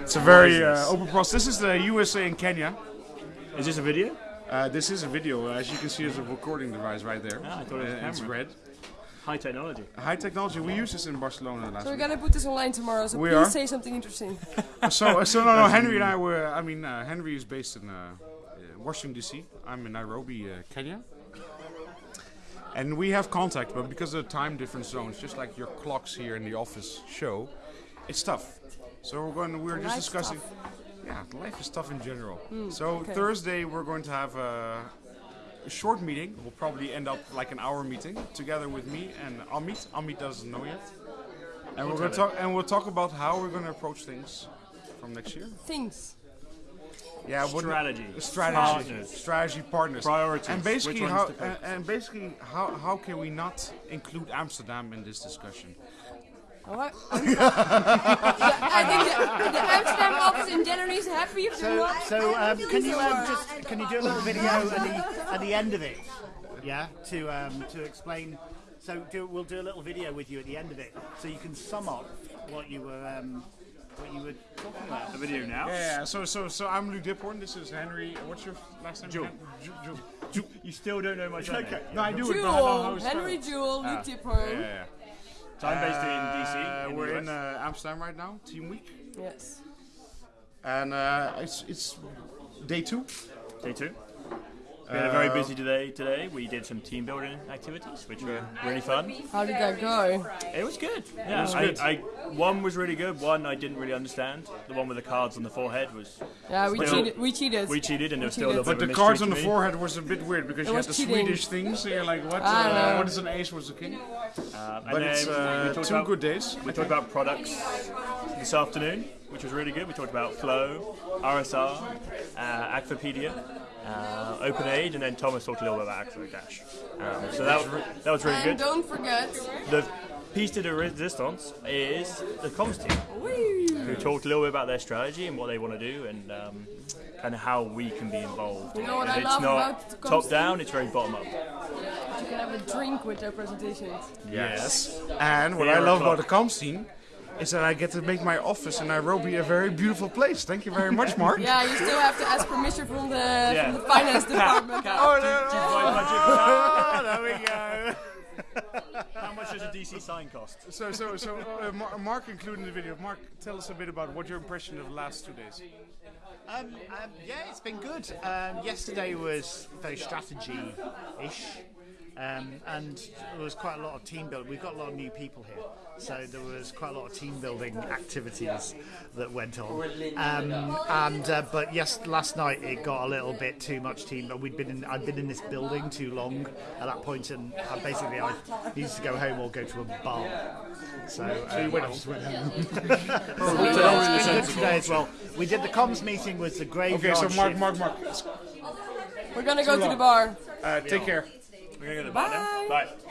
It's a very uh, open process. This is the USA and Kenya. Is this a video? Uh, this is a video. As you can see, there's a recording device right there. Ah, I thought it was a Uh, It's red. High technology. High technology. We used this in Barcelona last So we're week. gonna put this online tomorrow. So We please are. say something interesting. so, so no, no. Henry and I were. I mean, uh, Henry is based in uh, uh, Washington D.C. I'm in Nairobi, uh, Kenya. And we have contact, but because of the time difference zones, just like your clocks here in the office show, it's tough. So we're going. We're just Life's discussing. Yeah, life is tough in general. Hmm, so okay. Thursday we're going to have a, a short meeting. We'll probably end up like an hour meeting together with me and Amit. Amit doesn't know yet. And we're going to talk. And we'll talk about how we're going to approach things from next year. Things. Yeah, what- Strategy. strategy, Partners. strategy, partners, Priorities. and basically Which how and, and basically how how can we not include Amsterdam in this discussion? Oh, I, I think the, the Amsterdam office in January is happy if they're So, not. so um, can you um, just can you do a little video at the at the end of it? Yeah, to um, to explain. So do, we'll do a little video with you at the end of it, so you can sum up what you were um, what you were talking about. The video now. Yeah, so so so I'm Luke Diphorn. This is Henry. What's your last name? Jewel. Ju- Ju- Ju- You still don't know my name. Okay. No, I do it. but I don't know how Jewel. Henry Jewel, Ah, Luke Tipper. Yeah, yeah. So I'm based in Uh, DC. In we're the in uh, Amsterdam right now, team week, Yes. and uh, it's it's day two. Day two. We had a very busy day today. We did some team building activities, which were really fun. How did that go? It was good. Yeah, was good. I, one was really good. One I didn't really understand. The one with the cards on the forehead was Yeah, we Still- cheated. We cheated. we cheated, and there was still a little But bit the of cards mystery on to the me. forehead was a bit weird because It you had the cheating. Swedish things. So you're like, what? Uh, what is an ace? What's a king? Um, But and it's then we uh, two about, good days. We talked about products this afternoon, which was really good. We talked about Flow, RSR, uh, Akvopedia, uh, OpenAid, and then Thomas talked a little bit about Akvo Dash. Um, so that was, re- that was really And good. don't forget. The piece de resistance is the comms team, who talked a little bit about their strategy and what they want to do, and um, kind of how we can be involved. You know what And I it's love not about the comms top down; it's very bottom up. You can have a drink with their presentations. Yes. And what Beer I love o'clock. about the comms team is that I get to make my office in Nairobi a very beautiful place. Thank you very much, Mark. Yeah, you still have to ask permission from the Yeah. from the finance department. Oh, no, no. Oh, there we go. How much does a DC sign cost? So, so, so, uh, Mark included in the video. Mark, tell us a bit about what your impression of the last two days. Um, um, yeah, it's been good. Um, yesterday was very strategy-ish, um, and there was quite a lot of team building. We've got a lot of new people here, so there was quite a lot of team building activities that went on. Um, and uh, but yes, last night it got a little bit too much team. But we'd been in, I'd been in this building too long at that point, and uh, basically I needed to go home or go to a bar. So, uh, you went I home. just went home. It's been good today as well. We did the comms meeting with the Okay, so Mark, shift. Mark, Mark, We're gonna go to the bar. uh, take care. We're gonna go to the bar now. Bye. Bye.